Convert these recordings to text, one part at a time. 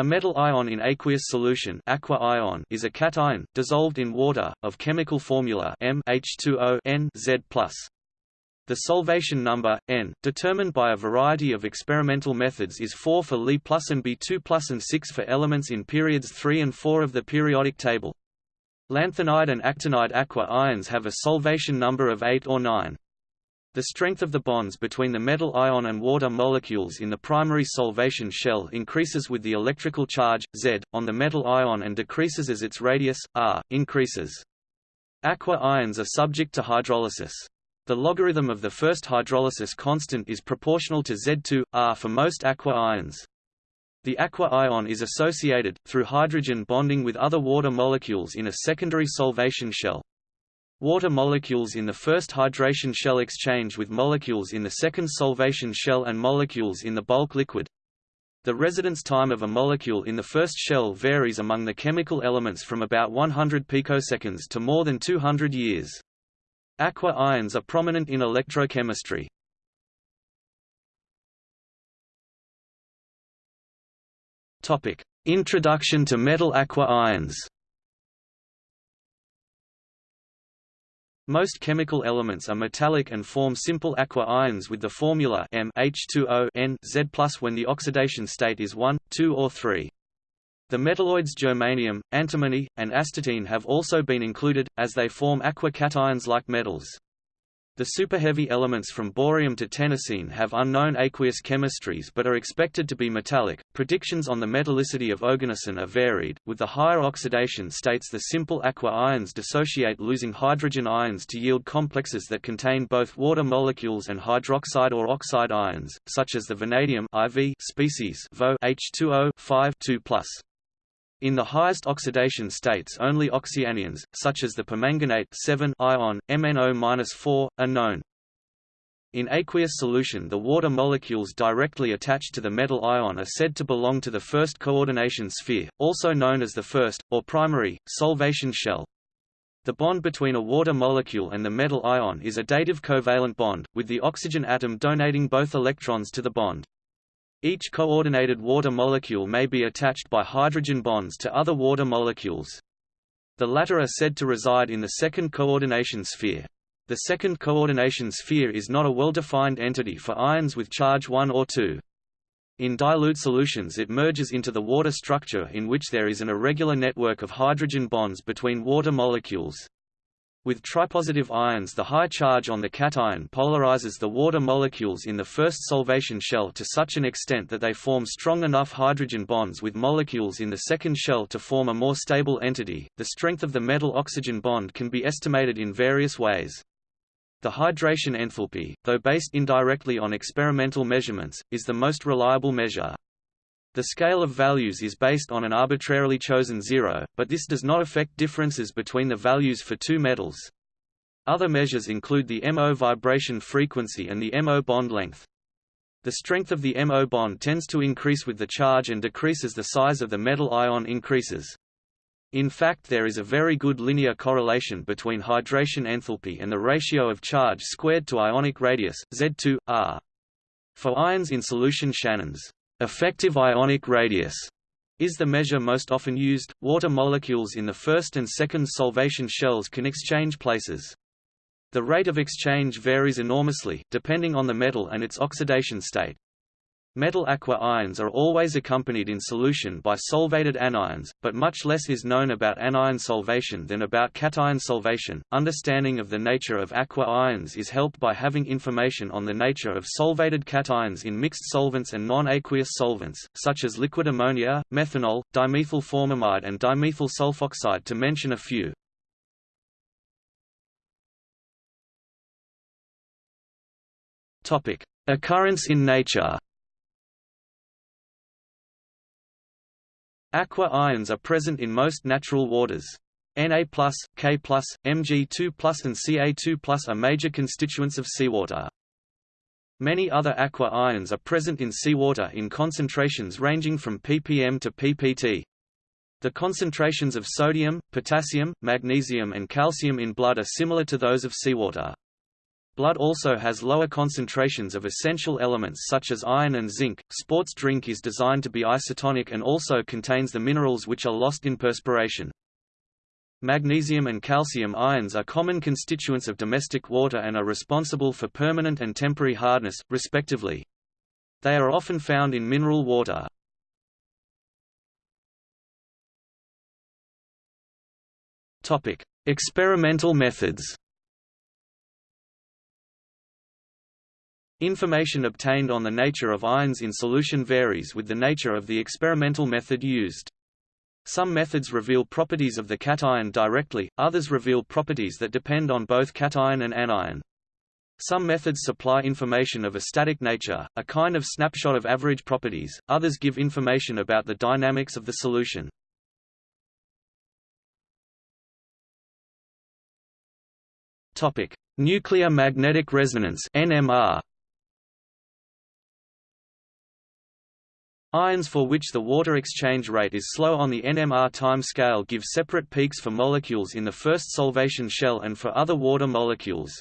A metal ion in aqueous solution aqua ion is a cation, dissolved in water, of chemical formula M H2O N Z+. The solvation number, N, determined by a variety of experimental methods is 4 for Li plus and B2 plus and 6 for elements in periods 3 and 4 of the periodic table. Lanthanide and actinide aqua ions have a solvation number of 8 or 9. The strength of the bonds between the metal ion and water molecules in the primary solvation shell increases with the electrical charge, Z, on the metal ion and decreases as its radius, r, increases. Aqua ions are subject to hydrolysis. The logarithm of the first hydrolysis constant is proportional to Z2, r for most aqua ions. The aqua ion is associated, through hydrogen bonding with other water molecules in a secondary solvation shell. Water molecules in the first hydration shell exchange with molecules in the second solvation shell and molecules in the bulk liquid. The residence time of a molecule in the first shell varies among the chemical elements from about 100 picoseconds to more than 200 years. Aqua ions are prominent in electrochemistry. Introduction to metal aqua ions Most chemical elements are metallic and form simple aqua ions with the formula M H2O N Z+ when the oxidation state is 1, 2 or 3. The metalloids germanium, antimony, and astatine have also been included, as they form aqua cations like metals. The superheavy elements from bohrium to tennessine have unknown aqueous chemistries but are expected to be metallic. Predictions on the metallicity of oganesson are varied, with the higher oxidation states the simple aqua ions dissociate losing hydrogen ions to yield complexes that contain both water molecules and hydroxide or oxide ions, such as the vanadium IV species VO H2O 5 2+. In the highest oxidation states only oxyanions, such as the permanganate 7 ion, MnO-4, are known. In aqueous solution the water molecules directly attached to the metal ion are said to belong to the first coordination sphere, also known as the first, or primary, solvation shell. The bond between a water molecule and the metal ion is a dative covalent bond, with the oxygen atom donating both electrons to the bond. Each coordinated water molecule may be attached by hydrogen bonds to other water molecules. The latter are said to reside in the second coordination sphere. The second coordination sphere is not a well-defined entity for ions with charge 1 or 2. In dilute solutions it merges into the water structure in which there is an irregular network of hydrogen bonds between water molecules. With tripositive ions the high charge on the cation polarizes the water molecules in the first solvation shell to such an extent that they form strong enough hydrogen bonds with molecules in the second shell to form a more stable entity. The strength of the metal-oxygen bond can be estimated in various ways. The hydration enthalpy, though based indirectly on experimental measurements, is the most reliable measure. The scale of values is based on an arbitrarily chosen zero, but this does not affect differences between the values for two metals. Other measures include the MO vibration frequency and the MO bond length. The strength of the MO bond tends to increase with the charge and decreases as the size of the metal ion increases. In fact there is a very good linear correlation between hydration enthalpy and the ratio of charge squared to ionic radius, Z2, R. For ions in solution Shannon's Effective ionic radius is the measure most often used. Water molecules in the first and second solvation shells can exchange places. The rate of exchange varies enormously, depending on the metal and its oxidation state. Metal aqua ions are always accompanied in solution by solvated anions, but much less is known about anion solvation than about cation solvation. Understanding of the nature of aqua ions is helped by having information on the nature of solvated cations in mixed solvents and non-aqueous solvents, such as liquid ammonia, methanol, dimethyl formamide and dimethyl sulfoxide to mention a few. Topic: Occurrence in nature. Aqua ions are present in most natural waters. Na+, K+, Mg2+, and Ca2+ are major constituents of seawater. Many other aqua ions are present in seawater in concentrations ranging from ppm to ppt. The concentrations of sodium, potassium, magnesium and calcium in blood are similar to those of seawater. Blood also has lower concentrations of essential elements such as iron and zinc. Sports drink is designed to be isotonic and also contains the minerals which are lost in perspiration. Magnesium and calcium ions are common constituents of domestic water and are responsible for permanent and temporary hardness, respectively. They are often found in mineral water. Topic: Experimental methods. Information obtained on the nature of ions in solution varies with the nature of the experimental method used. Some methods reveal properties of the cation directly, others reveal properties that depend on both cation and anion. Some methods supply information of a static nature, a kind of snapshot of average properties, others give information about the dynamics of the solution. Nuclear magnetic resonance NMR Ions for which the water exchange rate is slow on the NMR time scale give separate peaks for molecules in the first solvation shell and for other water molecules.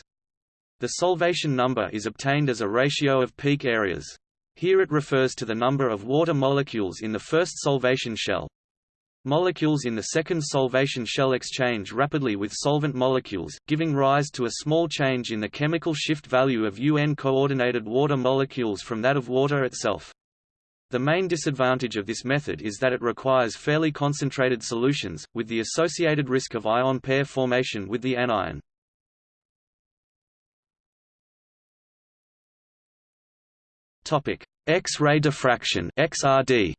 The solvation number is obtained as a ratio of peak areas. Here it refers to the number of water molecules in the first solvation shell. Molecules in the second solvation shell exchange rapidly with solvent molecules, giving rise to a small change in the chemical shift value of UN coordinated water molecules from that of water itself. The main disadvantage of this method is that it requires fairly concentrated solutions, with the associated risk of ion pair formation with the anion. X-ray diffraction XRD.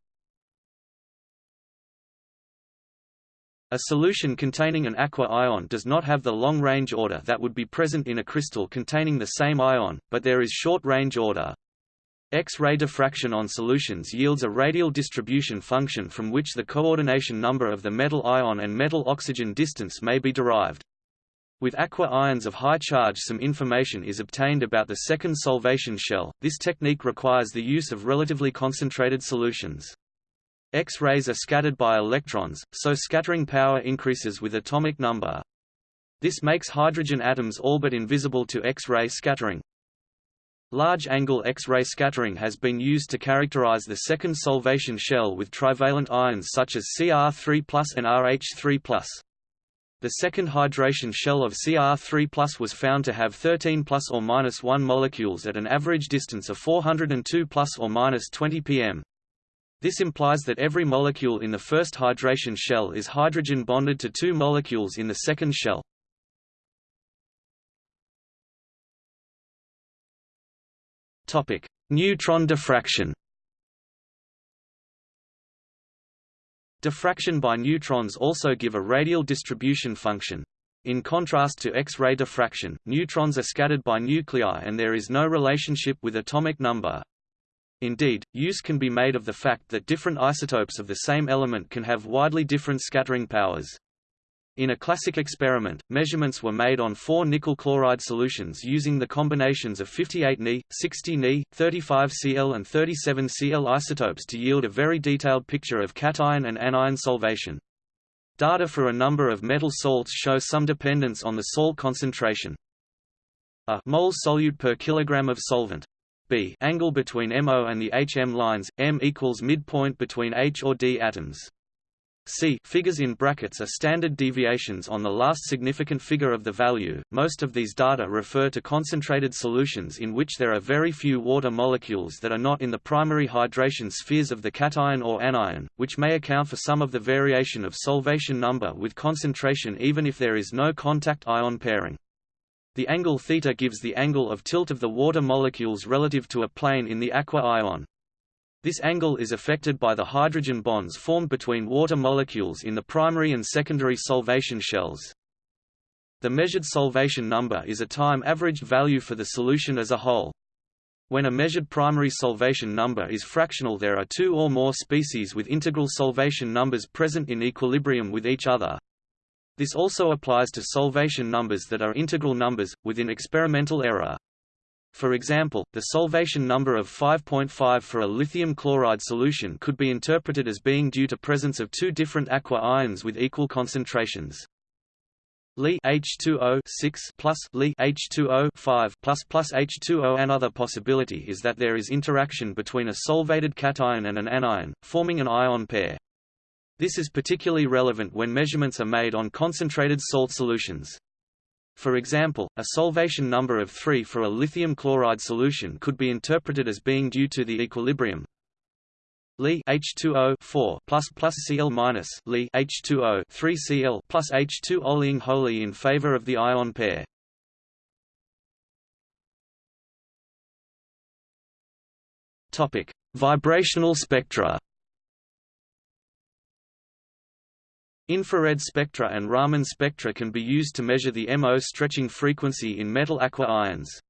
A solution containing an aqua ion does not have the long-range order that would be present in a crystal containing the same ion, but there is short-range order. X-ray diffraction on solutions yields a radial distribution function from which the coordination number of the metal ion and metal oxygen distance may be derived. With aqua ions of high charge some information is obtained about the second solvation shell. This technique requires the use of relatively concentrated solutions. X-rays are scattered by electrons, so scattering power increases with atomic number. This makes hydrogen atoms all but invisible to X-ray scattering. Large-angle X-ray scattering has been used to characterize the second solvation shell with trivalent ions such as Cr3 and Rh3 The second hydration shell of Cr3 was found to have 13 plus or minus 1 molecules at an average distance of 402 plus or minus 20 pm. This implies that every molecule in the first hydration shell is hydrogen bonded to two molecules in the second shell. Topic: Neutron diffraction. Diffraction by neutrons also give a radial distribution function. In contrast to X-ray diffraction, neutrons are scattered by nuclei and there is no relationship with atomic number. Indeed, use can be made of the fact that different isotopes of the same element can have widely different scattering powers. In a classic experiment, measurements were made on four nickel chloride solutions using the combinations of 58 Ni, 60 Ni, 35 Cl and 37 Cl isotopes to yield a very detailed picture of cation and anion solvation. Data for a number of metal salts show some dependence on the salt concentration. A mole solute per kilogram of solvent. B angle between MO and the HM lines, M equals midpoint between H or D atoms. C figures in brackets are standard deviations on the last significant figure of the value. Most of these data refer to concentrated solutions in which there are very few water molecules that are not in the primary hydration spheres of the cation or anion, which may account for some of the variation of solvation number with concentration even if there is no contact ion pairing. The angle theta gives the angle of tilt of the water molecules relative to a plane in the aqua ion. This angle is affected by the hydrogen bonds formed between water molecules in the primary and secondary solvation shells. The measured solvation number is a time-averaged value for the solution as a whole. When a measured primary solvation number is fractional there are two or more species with integral solvation numbers present in equilibrium with each other. This also applies to solvation numbers that are integral numbers, within experimental error. For example, the solvation number of 5.5 for a lithium chloride solution could be interpreted as being due to presence of two different aqua ions with equal concentrations. Li H2O 6 plus Li H2O 5 plus plus H2O. Another possibility is that there is interaction between a solvated cation and an anion, forming an ion pair. This is particularly relevant when measurements are made on concentrated salt solutions. For example, a solvation number of 3 for a lithium chloride solution could be interpreted as being due to the equilibrium Li H2O 4 plus plus Cl minus Li H2O 3 Cl plus H2 oleing wholly in favor of the ion pair. Topic: Vibrational spectra. Infrared spectra and Raman spectra can be used to measure the MO stretching frequency in metal aqua ions.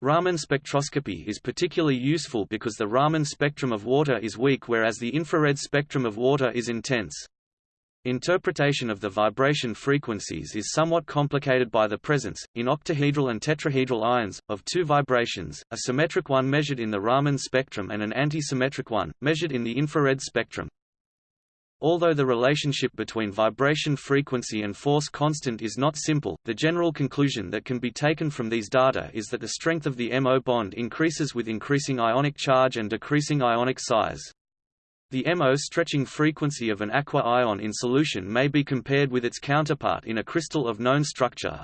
Raman spectroscopy is particularly useful because the Raman spectrum of water is weak whereas the infrared spectrum of water is intense. Interpretation of the vibration frequencies is somewhat complicated by the presence, in octahedral and tetrahedral ions, of two vibrations, a symmetric one measured in the Raman spectrum and an antisymmetric one, measured in the infrared spectrum. Although the relationship between vibration frequency and force constant is not simple, the general conclusion that can be taken from these data is that the strength of the MO bond increases with increasing ionic charge and decreasing ionic size. The MO stretching frequency of an aqua ion in solution may be compared with its counterpart in a crystal of known structure.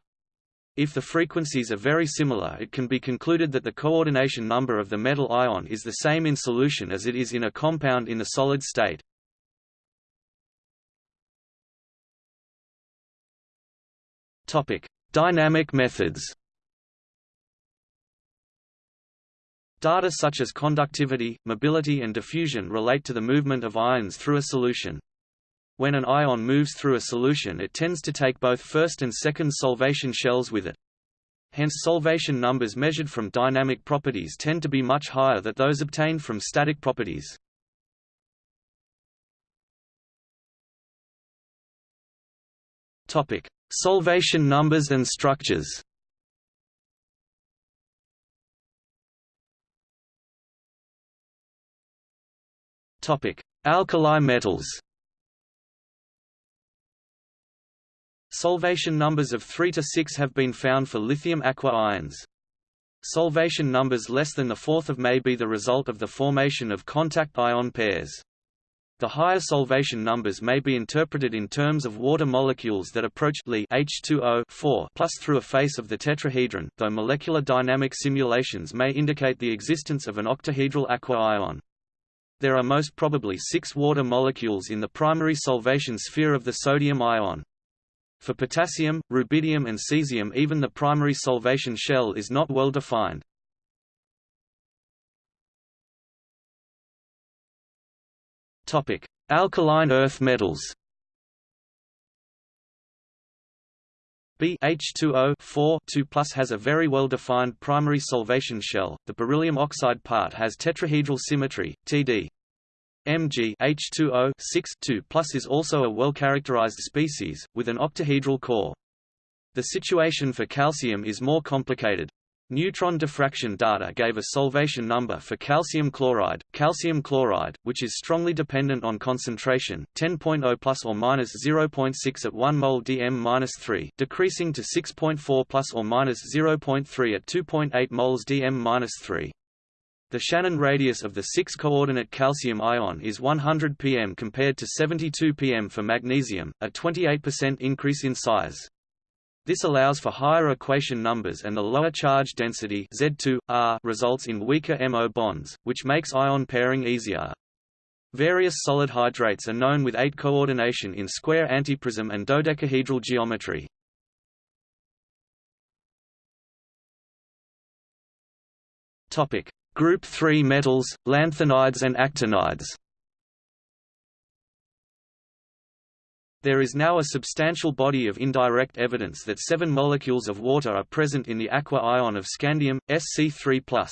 If the frequencies are very similar it can be concluded that the coordination number of the metal ion is the same in solution as it is in a compound in the solid state. Topic: Dynamic methods. Data such as conductivity, mobility and diffusion relate to the movement of ions through a solution. When an ion moves through a solution it tends to take both first and second solvation shells with it. Hence solvation numbers measured from dynamic properties tend to be much higher than those obtained from static properties. Topic: Solvation numbers and structures. Topic: Alkali metals. Solvation numbers of 3 to 6 have been found for lithium aqua ions. Solvation numbers less than the fourth of may be the result of the formation of contact ion pairs. The higher solvation numbers may be interpreted in terms of water molecules that approach Li H2O 4 plus through a face of the tetrahedron, though molecular dynamic simulations may indicate the existence of an octahedral aqua ion. There are most probably six water molecules in the primary solvation sphere of the sodium ion. For potassium, rubidium and cesium even the primary solvation shell is not well defined. Topic: Alkaline earth metals. BH2O 4 2 has a very well-defined primary solvation shell. The beryllium oxide part has tetrahedral symmetry, Td. Mg H2O 6 2 is also a well-characterized species, with an octahedral core. The situation for calcium is more complicated. Neutron diffraction data gave a solvation number for calcium chloride, calcium chloride, which is strongly dependent on concentration, 10.0 plus or minus 0.6 at 1 mol dm-3, decreasing to 6.4 plus or minus 0.3 at 2.8 moles dm-3. The Shannon radius of the 6-coordinate calcium ion is 100 pm compared to 72 pm for magnesium, a 28% increase in size. This allows for higher equation numbers and the lower charge density Z2, R results in weaker MO bonds, which makes ion pairing easier. Various solid hydrates are known with 8 coordination in square antiprism and dodecahedral geometry. Topic: Group 3 metals, lanthanides and actinides. There is now a substantial body of indirect evidence that seven molecules of water are present in the aqua ion of scandium, Sc3+.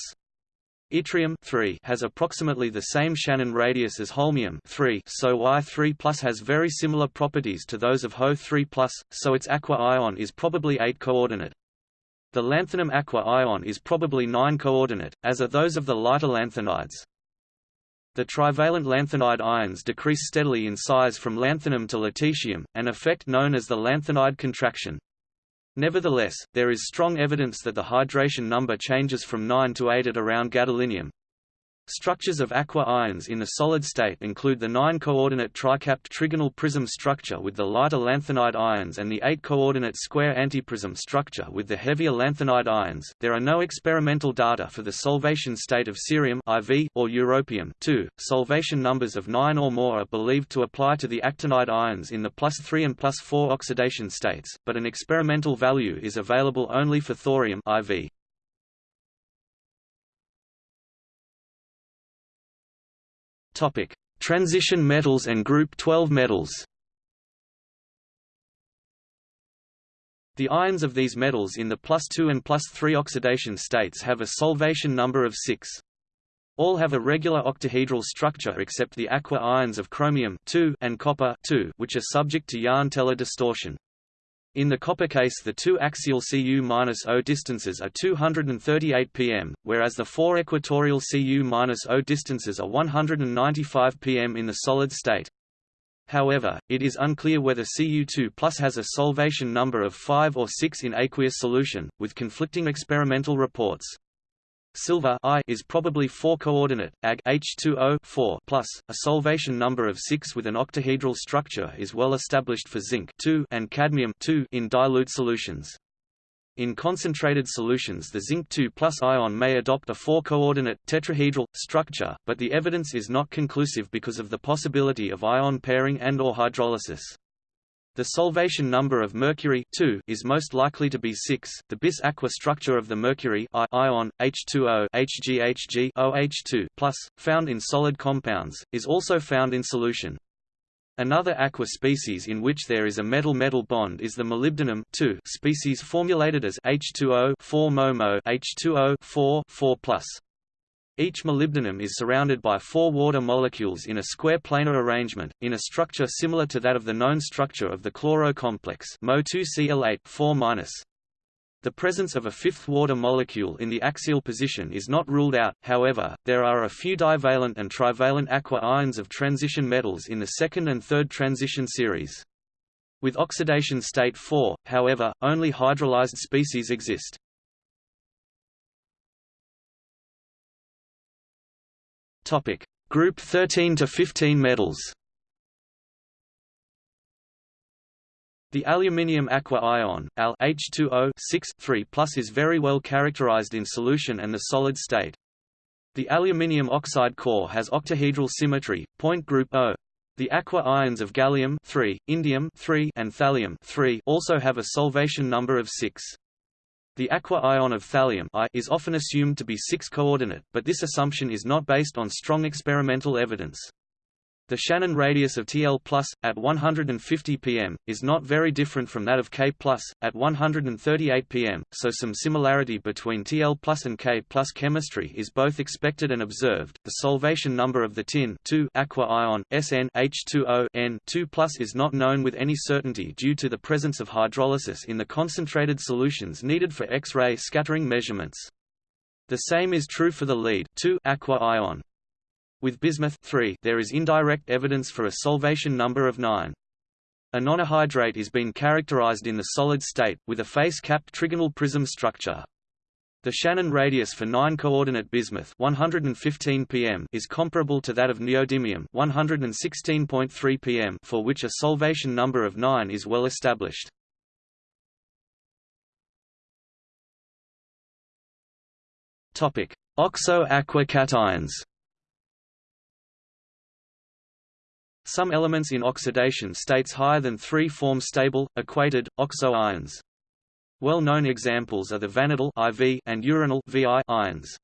Yttrium has approximately the same Shannon radius as holmium so Y3 has very similar properties to those of Ho3 so its aqua ion is probably 8-coordinate. The lanthanum aqua ion is probably 9-coordinate, as are those of the lighter lanthanides. The trivalent lanthanide ions decrease steadily in size from lanthanum to lutetium, an effect known as the lanthanide contraction. Nevertheless, there is strong evidence that the hydration number changes from 9 to 8 at around gadolinium. Structures of aqua ions in the solid state include the 9-coordinate tricapped trigonal prism structure with the lighter lanthanide ions and the 8-coordinate square antiprism structure with the heavier lanthanide ions. There are no experimental data for the solvation state of cerium IV or europium. 2. Solvation numbers of 9 or more are believed to apply to the actinide ions in the plus 3 and plus 4 oxidation states, but an experimental value is available only for thorium IV. Topic: Transition metals and group 12 metals. The ions of these metals in the plus 2 and plus 3 oxidation states have a solvation number of 6. All have a regular octahedral structure except the aqua ions of chromium and copper which are subject to Jahn-Teller distortion. In the copper case the two axial Cu-O distances are 238 pm, whereas the four equatorial Cu-O distances are 195 pm in the solid state. However, it is unclear whether Cu2 has a solvation number of 5 or 6 in aqueous solution, with conflicting experimental reports. Silver I is probably 4-coordinate, Ag H2O 4 plus. A solvation number of 6 with an octahedral structure is well established for zinc 2 and cadmium 2 in dilute solutions. In concentrated solutions the zinc 2 plus ion may adopt a 4-coordinate tetrahedral structure, but the evidence is not conclusive because of the possibility of ion pairing and or hydrolysis. The solvation number of mercury 2 is most likely to be 6. The bis aqua structure of the mercury ion H2O HgHg OH2 found in solid compounds is also found in solution. Another aqua species in which there is a metal-metal bond is the molybdenum species formulated as H2O 4-MoMo H2O 4 4 each molybdenum is surrounded by four water molecules in a square planar arrangement, in a structure similar to that of the known structure of the chloro complex Mo2Cl8 The presence of a fifth water molecule in the axial position is not ruled out, however, there are a few divalent and trivalent aqua ions of transition metals in the second and third transition series. With oxidation state 4, however, only hydrolyzed species exist. Topic: Group 13 to 15 metals. The aluminium aqua ion Al H2O 6 3 is very well characterized in solution and the solid state. The aluminium oxide core has octahedral symmetry, point group O. The aqua ions of gallium 3, indium 3, and thallium 3 also have a solvation number of 6. The aqua ion of thallium I is often assumed to be 6-coordinate, but this assumption is not based on strong experimental evidence. The Shannon radius of Tl plus, at 150 pm, is not very different from that of K plus, at 138 pm, so some similarity between Tl and K plus chemistry is both expected and observed. The solvation number of the tin aqua ion Sn H2O N 2 plus is not known with any certainty due to the presence of hydrolysis in the concentrated solutions needed for X-ray scattering measurements. The same is true for the lead aqua ion. With bismuth there is indirect evidence for a solvation number of 9. A nonahydrate is being characterized in the solid state, with a face-capped trigonal prism structure. The Shannon radius for 9-coordinate bismuth 115 pm is comparable to that of neodymium 116.3 pm for which a solvation number of 9 is well established. Oxo-aqua cations Some elements in oxidation states higher than 3 form stable, aquated, oxo ions. Well-known examples are the vanadyl IV and uranyl VI ions.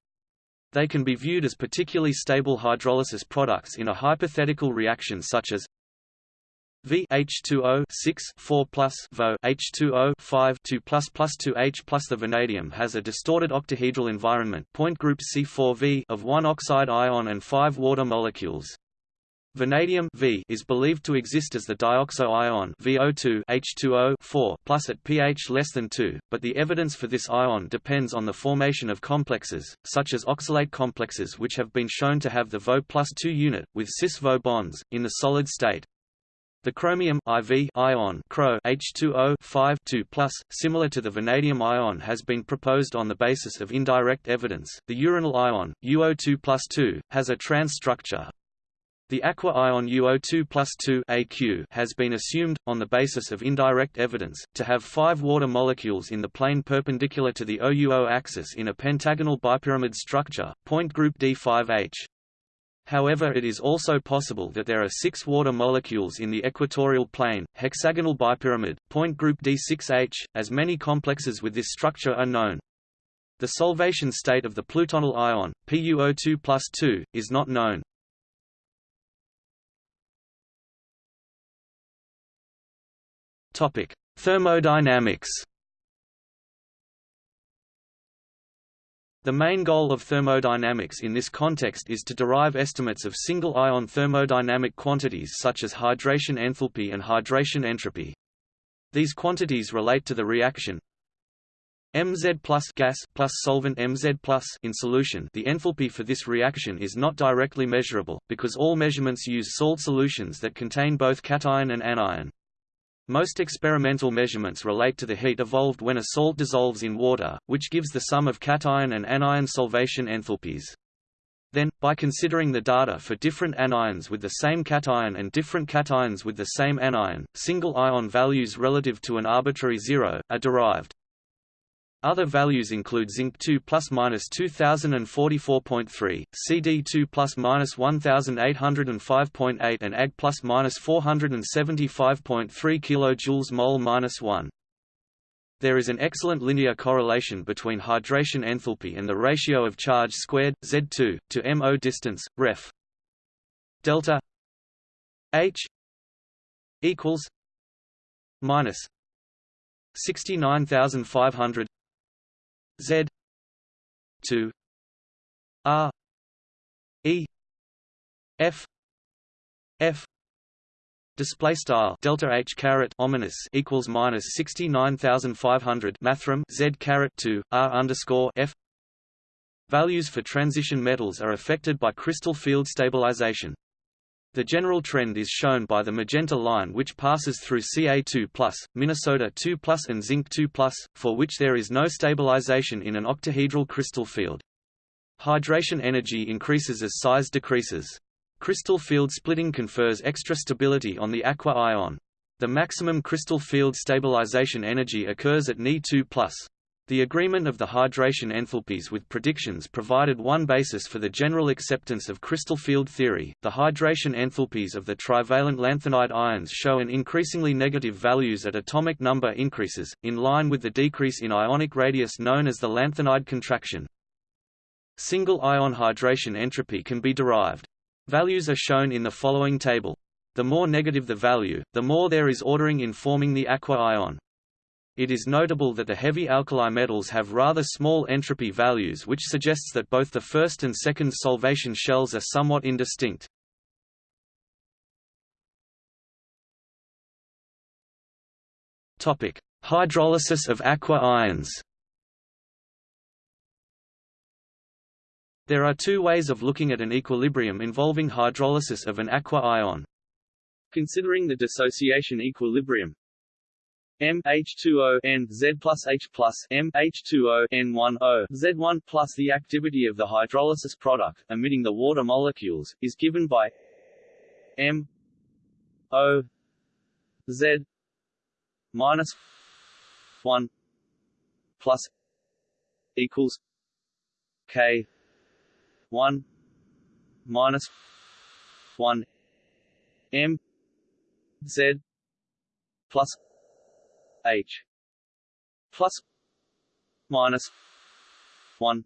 They can be viewed as particularly stable hydrolysis products in a hypothetical reaction such as V H2O 6 4 plus Vo H2O 5 2 plus plus 2H plus the vanadium has a distorted octahedral environment point group C4V of one oxide ion and five water molecules. Vanadium v is believed to exist as the dioxo ion VO2 H2O 4 plus at pH less than 2, but the evidence for this ion depends on the formation of complexes, such as oxalate complexes which have been shown to have the Vo plus 2 unit, with cis-Vo bonds, in the solid state. The chromium IV ion Cro H2O 5 2 similar to the vanadium ion has been proposed on the basis of indirect evidence. The uranyl ion UO2 2 has a trans structure. The aqua ion UO2 2 AQ has been assumed, on the basis of indirect evidence, to have five water molecules in the plane perpendicular to the OUO axis in a pentagonal bipyramid structure, point group D5H. However it is also possible that there are six water molecules in the equatorial plane, hexagonal bipyramid, point group D6H, as many complexes with this structure are known. The solvation state of the plutonyl ion, PuO2 2, is not known. Thermodynamics The main goal of thermodynamics in this context is to derive estimates of single-ion thermodynamic quantities such as hydration enthalpy and hydration entropy. These quantities relate to the reaction Mz plus gas plus solvent Mz plus in solution. The enthalpy for this reaction is not directly measurable because all measurements use salt solutions that contain both cation and anion. Most experimental measurements relate to the heat evolved when a salt dissolves in water, which gives the sum of cation and anion solvation enthalpies. Then, by considering the data for different anions with the same cation and different cations with the same anion, single ion values relative to an arbitrary zero, are derived. Other values include zinc 2 plus minus 2044.3, CD 2 plus minus 1805.8 and Ag plus minus 475.3 kJ mole minus 1. There is an excellent linear correlation between hydration enthalpy and the ratio of charge squared Z2 to MO distance, ref. Delta H equals minus 69500 Z two R E F F Display style delta H caret ominous equals minus sixty nine thousand five hundred mathrm Z caret two R underscore F Values for transition metals are affected by crystal field stabilization. The general trend is shown by the magenta line which passes through Ca2+, Minnesota 2+, and zinc 2+, for which there is no stabilization in an octahedral crystal field. Hydration energy increases as size decreases. Crystal field splitting confers extra stability on the aqua ion. The maximum crystal field stabilization energy occurs at Ni2+. The agreement of the hydration enthalpies with predictions provided one basis for the general acceptance of crystal field theory. The hydration enthalpies of the trivalent lanthanide ions show an increasingly negative values at atomic number increases, in line with the decrease in ionic radius known as the lanthanide contraction. Single ion hydration entropy can be derived. Values are shown in the following table. The more negative the value, the more there is ordering in forming the aqua ion. It is notable that the heavy alkali metals have rather small entropy values which suggests that both the first and second solvation shells are somewhat indistinct. Topic: Hydrolysis of aqua ions. There are two ways of looking at an equilibrium involving hydrolysis of an aqua ion. Considering the dissociation equilibrium, M H2O N Z plus H plus M H2O N1 O Z1 plus the activity of the hydrolysis product, emitting the water molecules, is given by M O Z minus one plus equals K one minus one M Z plus H. Plus minus one.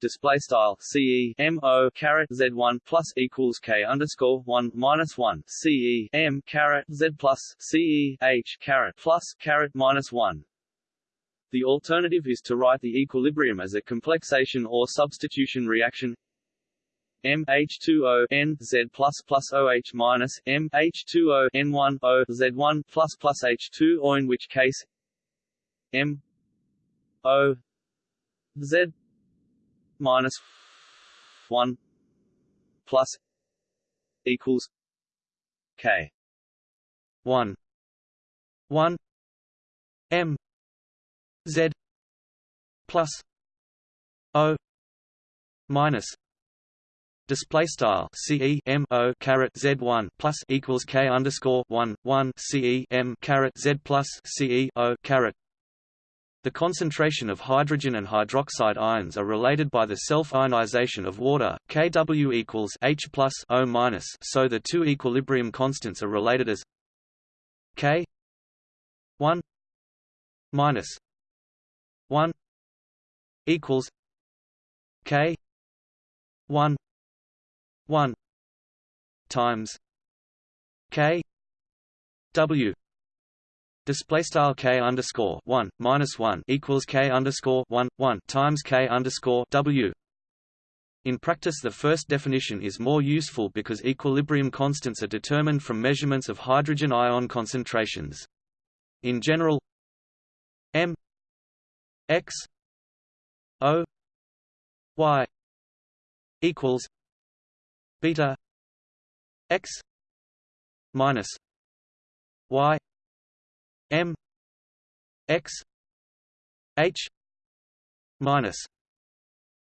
Display style CE M O caret Z one plus equals K underscore one minus one. CE M caret Z plus CE H caret plus caret minus one. The alternative is to write the equilibrium as a complexation or substitution reaction M H2O N Z plus plus OH minus M H two O N one O Z1 plus plus H2 or in which case M O Z minus one plus equals K 1 1 m z plus o minus display style ce m o caret z one plus equals k underscore one one ce m caret z plus ce o caret the concentration of hydrogen and hydroxide ions are related by the self-ionization of water, Kw equals H plus O minus. So the two equilibrium constants are related as K one minus one equals K one one times K W Display style k underscore one minus one equals k underscore one one times k underscore w. In practice, the first definition is more useful because equilibrium constants are determined from measurements of hydrogen ion concentrations. In general, m x o y equals beta x minus y M X H minus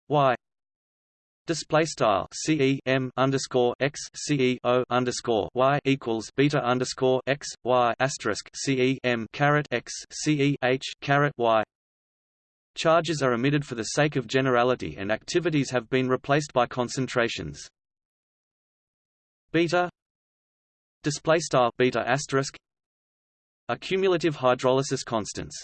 Y Display style CE M underscore X CE O underscore Y equals beta underscore X Y asterisk CE M caret X CE H caret Y Charges are omitted for the sake of generality and activities have been replaced by concentrations. Beta display style beta asterisk are cumulative hydrolysis constants.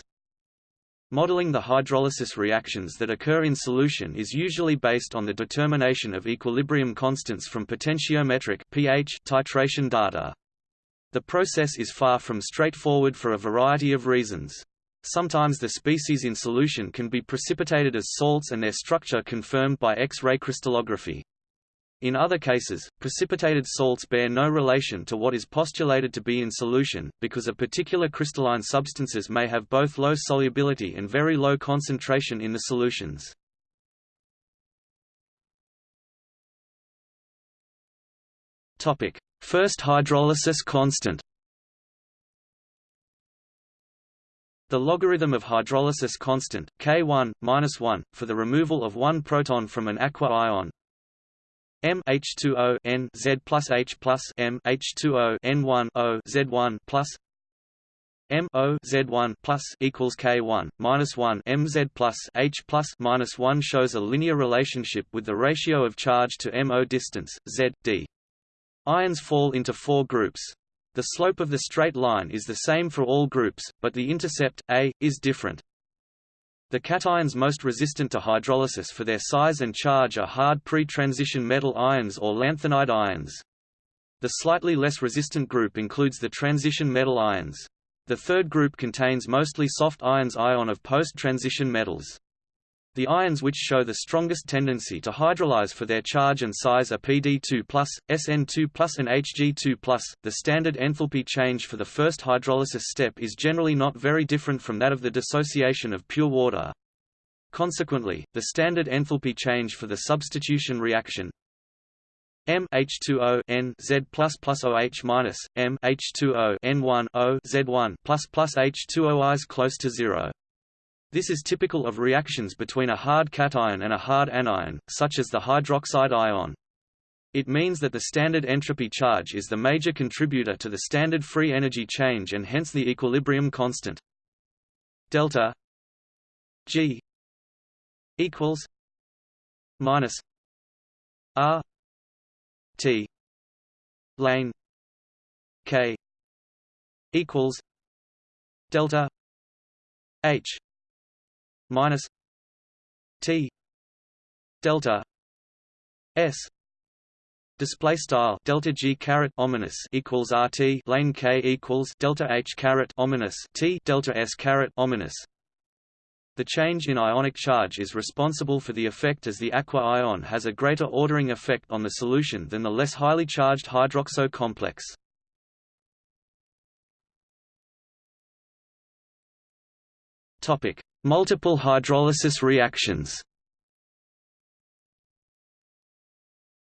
Modeling the hydrolysis reactions that occur in solution is usually based on the determination of equilibrium constants from potentiometric pH titration data. The process is far from straightforward for a variety of reasons. Sometimes the species in solution can be precipitated as salts and their structure confirmed by X-ray crystallography. In other cases, precipitated salts bear no relation to what is postulated to be in solution, because a particular crystalline substances may have both low solubility and very low concentration in the solutions. First hydrolysis constant The logarithm of hydrolysis constant, K1, -1, for the removal of one proton from an aqua ion, M H2O N Z plus H plus M H two O N one O Z1 plus M O Z1 plus equals K1 minus 1 MZ plus H plus minus 1 shows a linear relationship with the ratio of charge to MO distance Z D. Ions fall into four groups. The slope of the straight line is the same for all groups, but the intercept A is different. The cations most resistant to hydrolysis for their size and charge are hard pre-transition metal ions or lanthanide ions. The slightly less resistant group includes the transition metal ions. The third group contains mostly soft ions ion of post-transition metals. The ions which show the strongest tendency to hydrolyze for their charge and size are Pd2+, Sn2+, and Hg2+. The standard enthalpy change for the first hydrolysis step is generally not very different from that of the dissociation of pure water. Consequently, the standard enthalpy change for the substitution reaction M H2O N Z plus plus OH minus M H2O N1 O Z1 plus plus H2O is close to zero. This is typical of reactions between a hard cation and a hard anion, such as the hydroxide ion. It means that the standard entropy charge is the major contributor to the standard free energy change and hence the equilibrium constant. Delta G equals minus R T lane K equals delta H minus T delta S display style delta G caret ominous equals RT lane K equals delta H caret ominous T delta S caret ominous the change in ionic charge is responsible for the effect as the aqua ion has a greater ordering effect on the solution than the less highly charged hydroxo complex. Topic: Multiple hydrolysis reactions.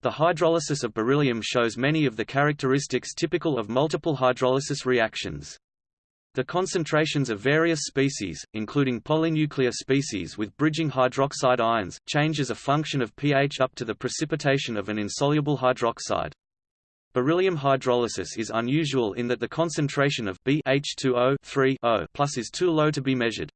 The hydrolysis of beryllium shows many of the characteristics typical of multiple hydrolysis reactions. The concentrations of various species, including polynuclear species with bridging hydroxide ions, change as a function of pH up to the precipitation of an insoluble hydroxide. Beryllium hydrolysis is unusual in that the concentration of BH2O 3O plus is too low to be measured.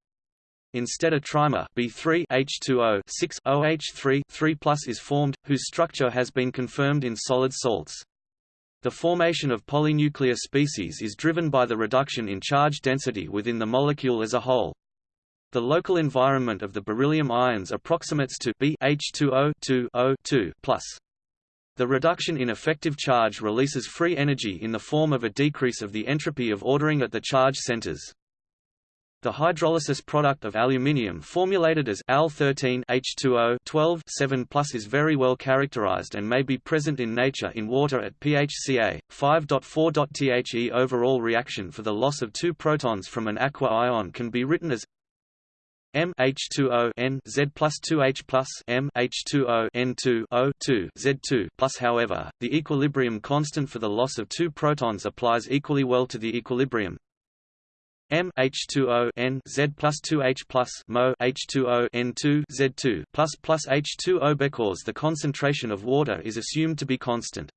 Instead a trimer B3 H2O 6 OH3 3 is formed, whose structure has been confirmed in solid salts. The formation of polynuclear species is driven by the reduction in charge density within the molecule as a whole. The local environment of the beryllium ions approximates to BH2O 2O2 The reduction in effective charge releases free energy in the form of a decrease of the entropy of ordering at the charge centers. The hydrolysis product of aluminium formulated as Al13 H2O 12 7 is very well characterized and may be present in nature in water at pH Ca 5.4. The overall reaction for the loss of two protons from an aqua ion can be written as M H2O N Z plus 2H plus M H2O N2 O 2 Z2 plus however, the equilibrium constant for the loss of two protons applies equally well to the equilibrium M H2O N Z plus 2H plus Mo H2O N2 Z2 plus plus H2O because the concentration of water is assumed to be constant.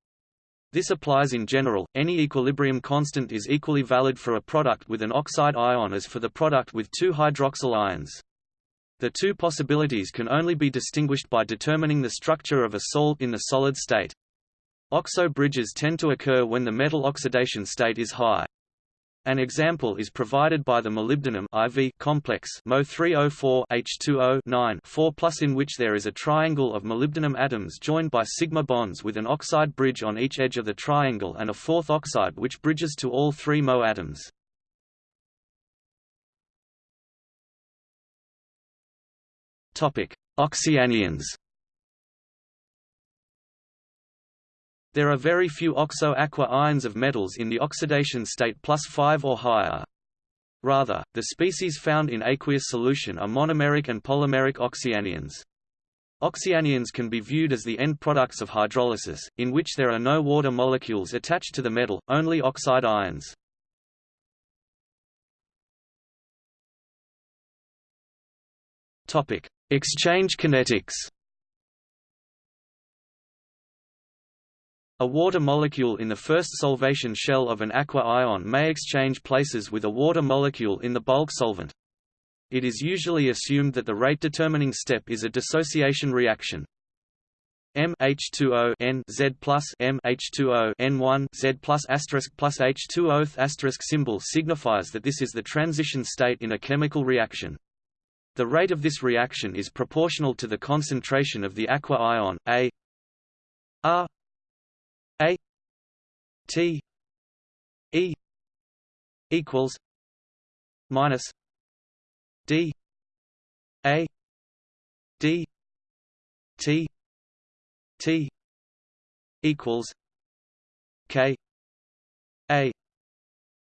This applies in general, any equilibrium constant is equally valid for a product with an oxide ion as for the product with two hydroxyl ions. The two possibilities can only be distinguished by determining the structure of a salt in the solid state. Oxo bridges tend to occur when the metal oxidation state is high. An example is provided by the molybdenum IV complex Mo3O4 H2O 9 4 in which there is a triangle of molybdenum atoms joined by sigma bonds with an oxide bridge on each edge of the triangle and a fourth oxide which bridges to all three Mo atoms. Oxyanions There are very few oxo-aqua ions of metals in the oxidation state plus 5 or higher. Rather, the species found in aqueous solution are monomeric and polymeric oxyanions. Oxyanions can be viewed as the end products of hydrolysis, in which there are no water molecules attached to the metal, only oxide ions. Exchange kinetics A water molecule in the first solvation shell of an aqua ion may exchange places with a water molecule in the bulk solvent. It is usually assumed that the rate-determining step is a dissociation reaction. M H2O N Z plus M H2O N1 Z plus asterisk plus H2O asterisk symbol signifies that this is the transition state in a chemical reaction. The rate of this reaction is proportional to the concentration of the aqua ion A R a T E equals minus D A D T T equals K A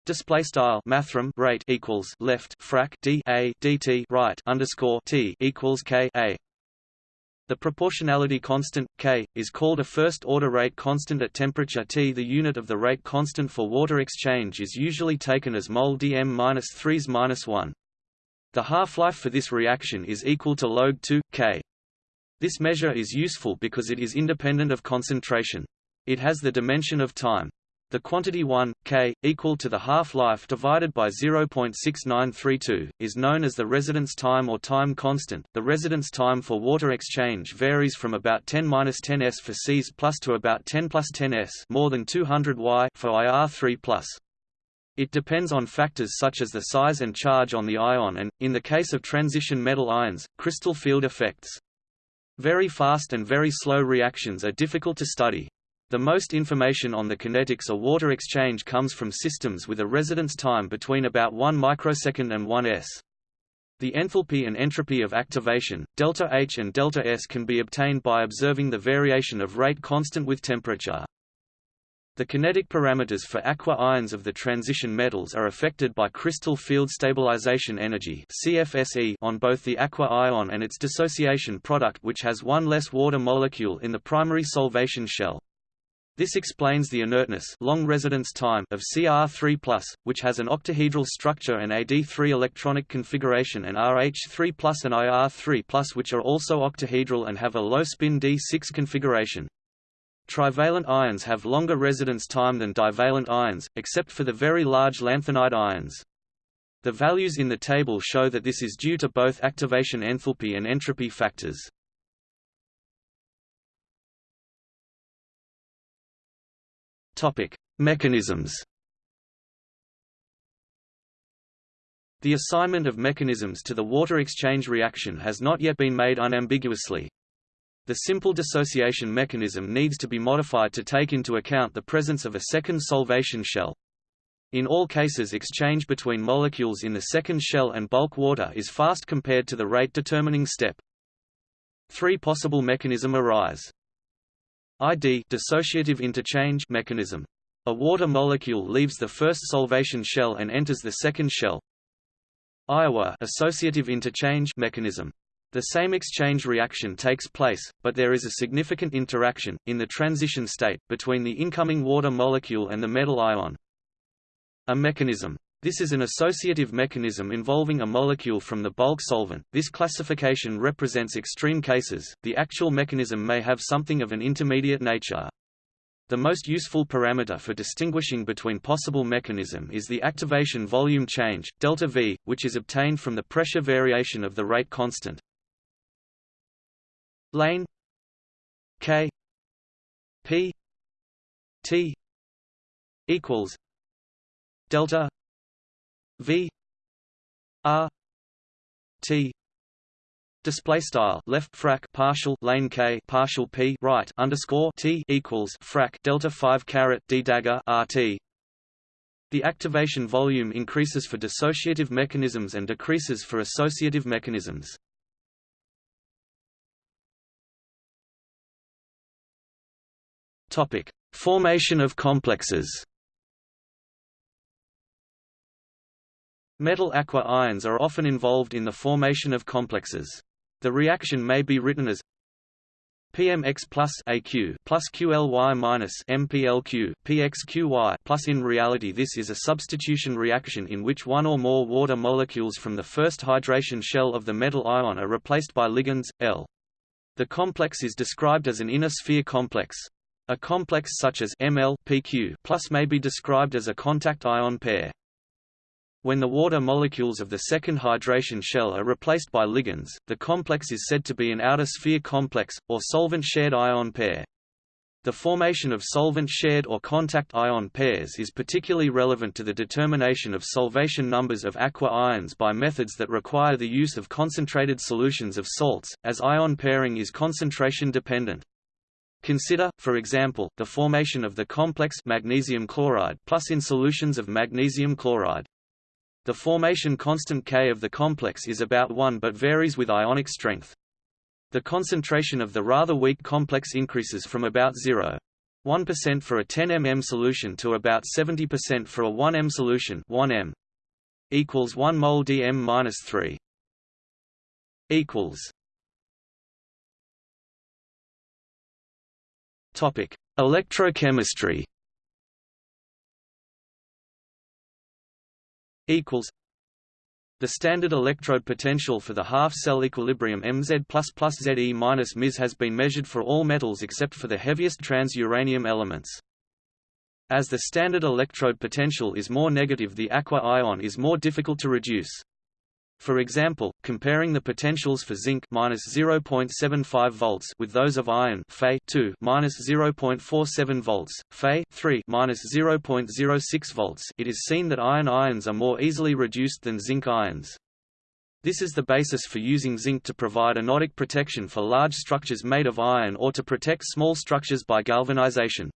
Display style mathrm rate equals left frac d a dt right underscore t equals k a the proportionality constant, K, is called a first-order rate constant at temperature T. The unit of the rate constant for water exchange is usually taken as mol dm-3s-1. The half-life for this reaction is equal to log 2, K. This measure is useful because it is independent of concentration. It has the dimension of time. The quantity 1, k, equal to the half-life divided by 0.6932, is known as the residence time or time constant. The residence time for water exchange varies from about 10-10 s for Cs plus to about 10 plus 10 s more than 200 Y for IR3 plus. It depends on factors such as the size and charge on the ion and, in the case of transition metal ions, crystal field effects. Very fast and very slow reactions are difficult to study. The most information on the kinetics of water exchange comes from systems with a residence time between about 1 microsecond and 1 s. The enthalpy and entropy of activation, delta H and delta S can be obtained by observing the variation of rate constant with temperature. The kinetic parameters for aqua ions of the transition metals are affected by crystal field stabilization energy CFSE on both the aqua ion and its dissociation product which has one less water molecule in the primary solvation shell. This explains the inertness long residence time of Cr3+, which has an octahedral structure and Ad3 electronic configuration and RH3+, and Ir3+, which are also octahedral and have a low spin d6 configuration. Trivalent ions have longer residence time than divalent ions, except for the very large lanthanide ions. The values in the table show that this is due to both activation enthalpy and entropy factors. Topic: Mechanisms. The assignment of mechanisms to the water exchange reaction has not yet been made unambiguously, the simple dissociation mechanism needs to be modified to take into account the presence of a second solvation shell. In all cases exchange between molecules in the second shell and bulk water is fast compared to the rate determining step. Three possible mechanism arise. ID dissociative interchange mechanism. A water molecule leaves the first solvation shell and enters the second shell. Iowa associative interchange mechanism. The same exchange reaction takes place, but there is a significant interaction, in the transition state, between the incoming water molecule and the metal ion. A mechanism. This is an associative mechanism involving a molecule from the bulk solvent. This classification represents extreme cases, the actual mechanism may have something of an intermediate nature. The most useful parameter for distinguishing between possible mechanism is the activation volume change, delta V, which is obtained from the pressure variation of the rate constant lane K P T equals delta V R T Display style left frac partial lane k partial p right underscore t equals frac delta five caret d dagger rt. The activation volume increases for dissociative mechanisms and decreases for associative mechanisms. Topic: Formation of complexes. Metal aqua ions are often involved in the formation of complexes. The reaction may be written as PMX plus AQ plus QLY minus MPLQ PXQY plus in reality this is a substitution reaction in which one or more water molecules from the first hydration shell of the metal ion are replaced by ligands, L. The complex is described as an inner sphere complex. A complex such as Ml PQ plus may be described as a contact ion pair. When the water molecules of the second hydration shell are replaced by ligands, the complex is said to be an outer sphere complex, or solvent-shared ion pair. The formation of solvent-shared or contact ion pairs is particularly relevant to the determination of solvation numbers of aqua ions by methods that require the use of concentrated solutions of salts, as ion pairing is concentration dependent. Consider, for example, the formation of the complex magnesium chloride plus in solutions of magnesium chloride. The formation constant K of the complex is about 1 but varies with ionic strength. The concentration of the rather weak complex increases from about 0. 1% for a 10 mm solution to about 70% for a 1 m solution 1 m equals 1 mol dm minus 3 equals Topic: Electrochemistry. Equals. The standard electrode potential for the half-cell equilibrium Mz Ze minus has been measured for all metals except for the heaviest trans-uranium elements. As the standard electrode potential is more negative the aqua ion is more difficult to reduce. For example, comparing the potentials for zinc minus 0.75 volts with those of iron Fe 2 minus 0.47 volts, Fe 3 minus 0.06 volts, it is seen that iron ions are more easily reduced than zinc ions. This is the basis for using zinc to provide anodic protection for large structures made of iron or to protect small structures by galvanization.